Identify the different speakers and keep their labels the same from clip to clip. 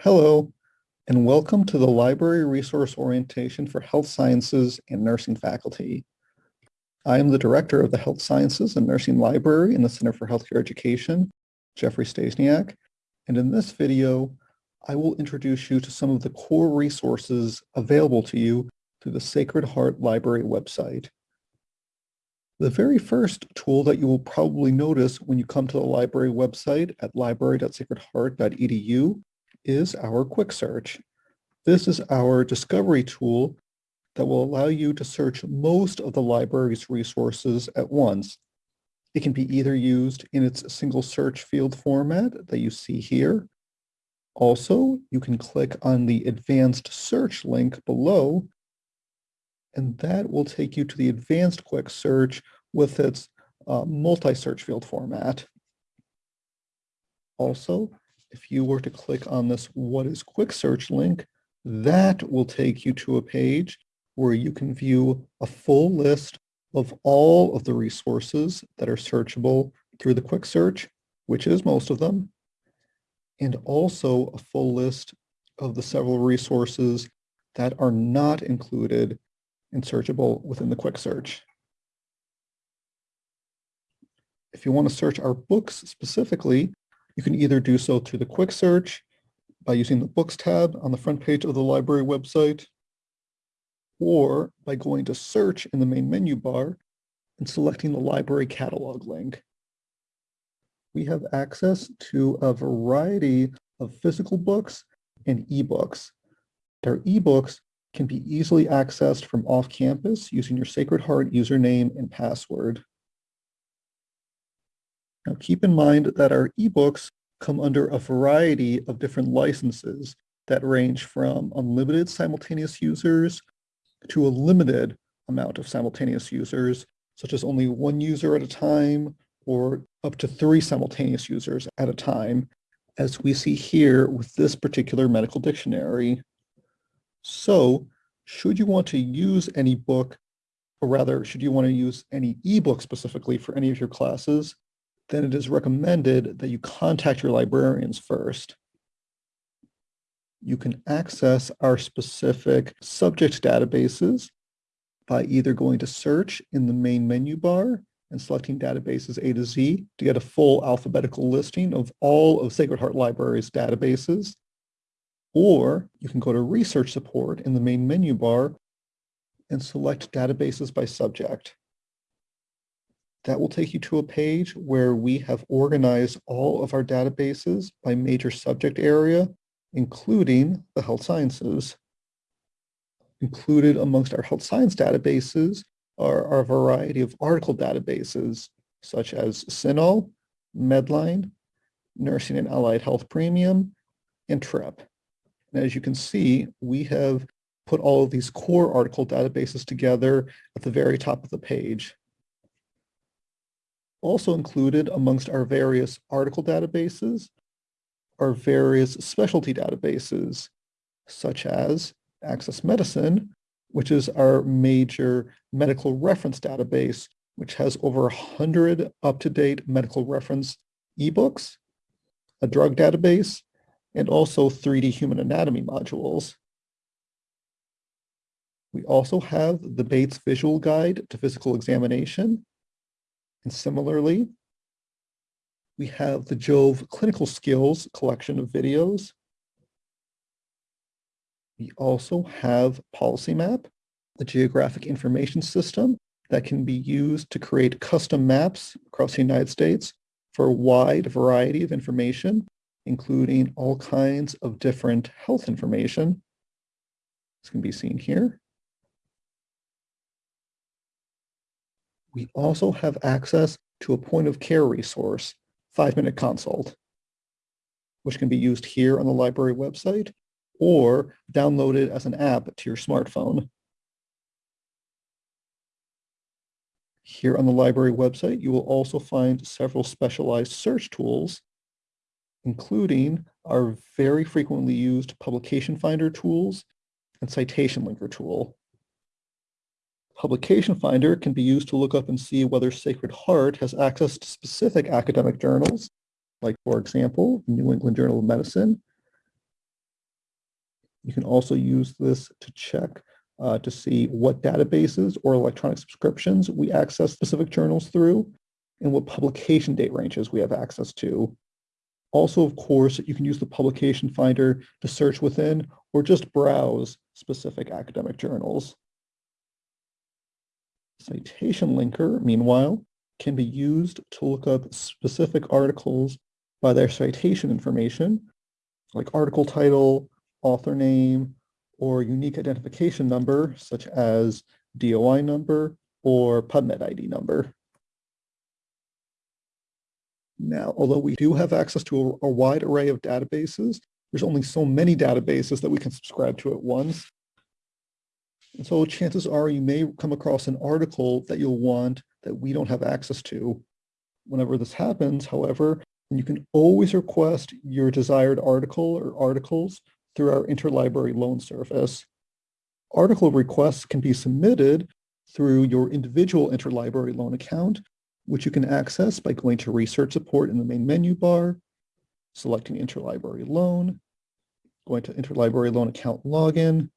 Speaker 1: Hello, and welcome to the Library Resource Orientation for Health Sciences and Nursing faculty. I am the Director of the Health Sciences and Nursing Library in the Center for Healthcare Education, Jeffrey Stasniak, and in this video, I will introduce you to some of the core resources available to you through the Sacred Heart Library website. The very first tool that you will probably notice when you come to the library website at library.sacredheart.edu is our quick search. This is our discovery tool that will allow you to search most of the library's resources at once. It can be either used in its single search field format that you see here. Also, you can click on the advanced search link below, and that will take you to the advanced quick search with its uh, multi-search field format. Also, if you were to click on this what is quick search link, that will take you to a page where you can view a full list of all of the resources that are searchable through the quick search, which is most of them, and also a full list of the several resources that are not included and searchable within the quick search. If you want to search our books specifically, you can either do so through the quick search by using the books tab on the front page of the library website, or by going to search in the main menu bar and selecting the library catalog link. We have access to a variety of physical books and ebooks. Our ebooks can be easily accessed from off campus using your Sacred Heart username and password. Now keep in mind that our ebooks come under a variety of different licenses that range from unlimited simultaneous users to a limited amount of simultaneous users, such as only one user at a time or up to three simultaneous users at a time, as we see here with this particular medical dictionary. So should you want to use any book, or rather, should you want to use any ebook specifically for any of your classes, then it is recommended that you contact your librarians first. You can access our specific subject databases by either going to search in the main menu bar and selecting databases A to Z to get a full alphabetical listing of all of Sacred Heart Library's databases. Or you can go to research support in the main menu bar and select databases by subject. That will take you to a page where we have organized all of our databases by major subject area, including the health sciences. Included amongst our health science databases are, a variety of article databases, such as CINAHL, Medline, Nursing and Allied Health Premium, and TRIP. And as you can see, we have put all of these core article databases together at the very top of the page. Also included amongst our various article databases are various specialty databases, such as Access Medicine, which is our major medical reference database, which has over 100 up-to-date medical reference ebooks, a drug database, and also 3D human anatomy modules. We also have the Bates Visual Guide to Physical Examination, and similarly, we have the Jove Clinical Skills collection of videos. We also have PolicyMap, the geographic information system that can be used to create custom maps across the United States for a wide variety of information, including all kinds of different health information. This can be seen here. We also have access to a point of care resource, five minute consult, which can be used here on the library website or downloaded as an app to your smartphone. Here on the library website, you will also find several specialized search tools, including our very frequently used publication finder tools and citation linker tool. Publication Finder can be used to look up and see whether Sacred Heart has access to specific academic journals, like, for example, New England Journal of Medicine, You can also use this to check uh, to see what databases or electronic subscriptions we access specific journals through and what publication date ranges we have access to. Also, of course, you can use the publication finder to search within or just browse specific academic journals. Citation linker, meanwhile, can be used to look up specific articles by their citation information, like article title, author name, or unique identification number, such as DOI number or PubMed ID number. Now, although we do have access to a, a, wide array of databases, there's only so many databases that we can subscribe to at once. And so chances are you may come across an article that you'll want that we don't have access to. Whenever this happens, however, you can always request your desired article or articles through our interlibrary loan service. Article requests can be submitted through your individual interlibrary loan account, which you can access by going to Research Support in the main menu bar, selecting Interlibrary Loan, going to Interlibrary Loan Account Login,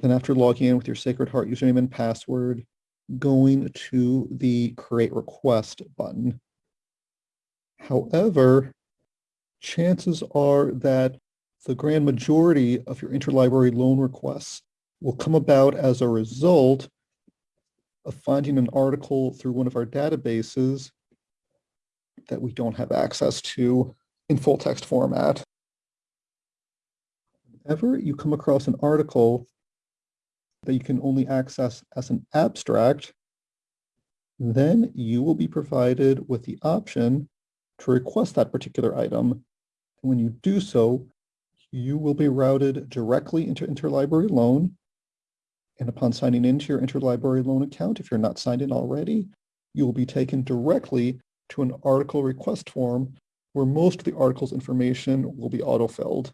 Speaker 1: then after logging in with your Sacred Heart username and password, going to the Create Request button. However, chances are that the grand majority of your interlibrary loan requests will come about as a result of finding an article through one of our databases that we don't have access to in full text format. Whenever you come across an article that you can only access as an abstract, then you will be provided with the option to request that particular item. And when you do so, you will be routed directly into Interlibrary Loan. And upon signing into your Interlibrary Loan account, if you're not signed in already, you will be taken directly to an article request form where most of the article's information will be autofilled.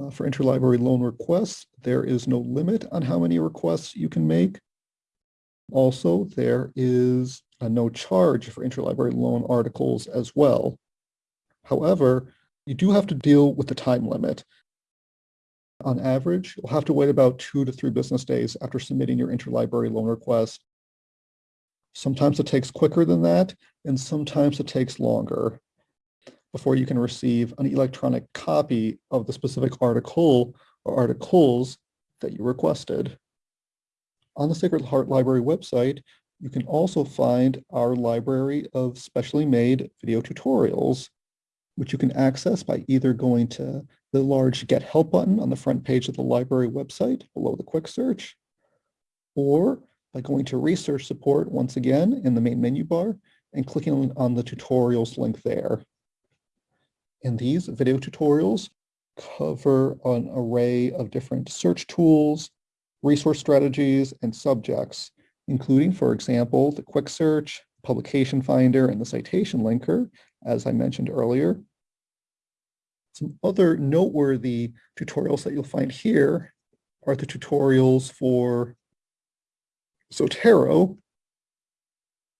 Speaker 1: Uh, for interlibrary loan requests, there is no limit on how many requests you can make. Also, there is a no charge for interlibrary loan articles as well. However, you do have to deal with the time limit. On average, you'll have to wait about two to three business days after submitting your interlibrary loan request. Sometimes it takes quicker than that, and sometimes it takes longer before you can receive an electronic copy of the specific article or articles that you requested. On the Sacred Heart Library website, you can also find our library of specially made video tutorials which you can access by either going to the large Get Help button on the front page of the library website below the quick search, or by going to Research Support once again in the main menu bar and clicking on the tutorials link there. And these video tutorials cover an array of different search tools, resource strategies, and subjects, including, for example, the quick search, publication finder, and the citation linker, as I mentioned earlier. Some other noteworthy tutorials that you'll find here are the tutorials for Zotero,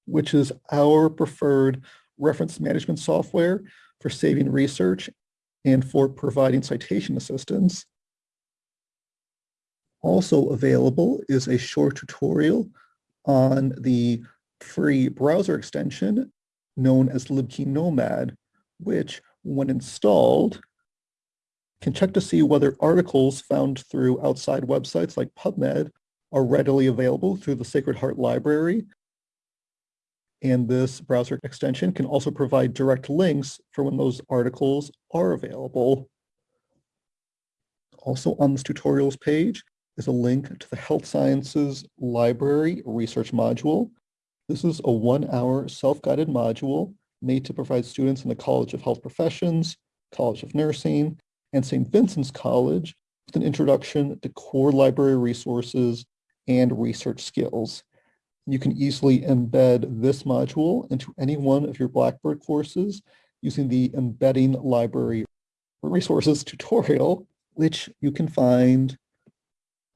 Speaker 1: which is our preferred reference management software for saving research and for providing citation assistance. Also available is a short tutorial on the free browser extension known as LibKey Nomad, which when installed can check to see whether articles found through outside websites like PubMed are readily available through the Sacred Heart Library. And this browser extension can also provide direct links for when those articles are available. Also on this tutorials page is a link to the Health Sciences Library Research Module. This is a one-hour self-guided module made to provide students in the College of Health Professions, College of Nursing, and St. Vincent's College with an introduction to core library resources and research skills. You can easily embed this module into any one of your Blackboard courses using the Embedding Library Resources tutorial, which you can find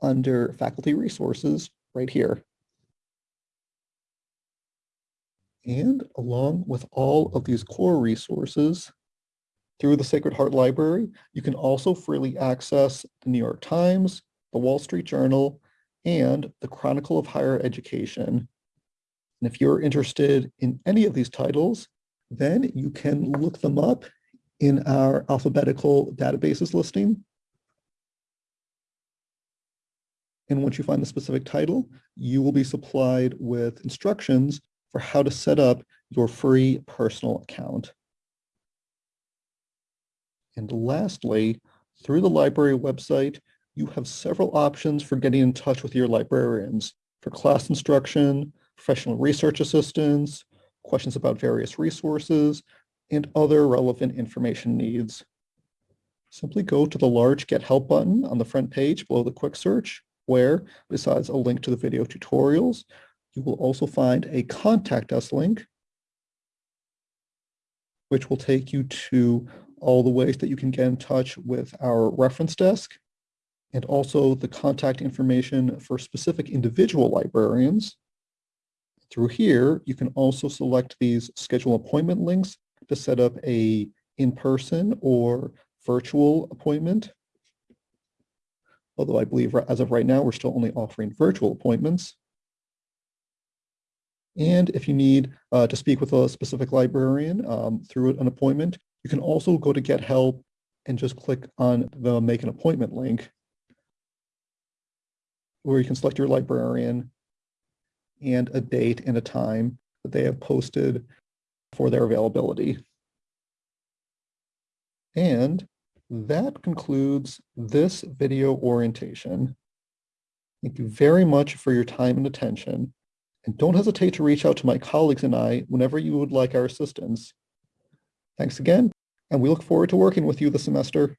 Speaker 1: under Faculty Resources right here. And along with all of these core resources, Through the Sacred Heart Library, you can also freely access the New York Times, the Wall Street Journal, and the Chronicle of Higher Education. And if you're interested in any of these titles, then you can look them up in our alphabetical databases listing. And once you find the specific title, you will be supplied with instructions for how to set up your free personal account. And lastly, through the library website, you have several options for getting in touch with your librarians for class instruction, professional research assistance, questions about various resources, and other relevant information needs. Simply go to the large Get Help button on the front page below the quick search, where, besides a link to the video tutorials, you will also find a Contact Us link, which will take you to all the ways that you can get in touch with our reference desk and also the contact information for specific individual librarians. Through here, you can also select these schedule appointment links to set up a in-person or virtual appointment. Although I believe as of right now, we're still only offering virtual appointments. And if you need uh, to speak with a specific librarian um, through an appointment, you can also go to Get Help and just click on the Make an Appointment link where you can select your librarian and a date and a time that they have posted for their availability. And that concludes this video orientation. Thank you very much for your time and attention. And don't hesitate to reach out to my colleagues and I whenever you would like our assistance. Thanks again, and we look forward to working with you this semester.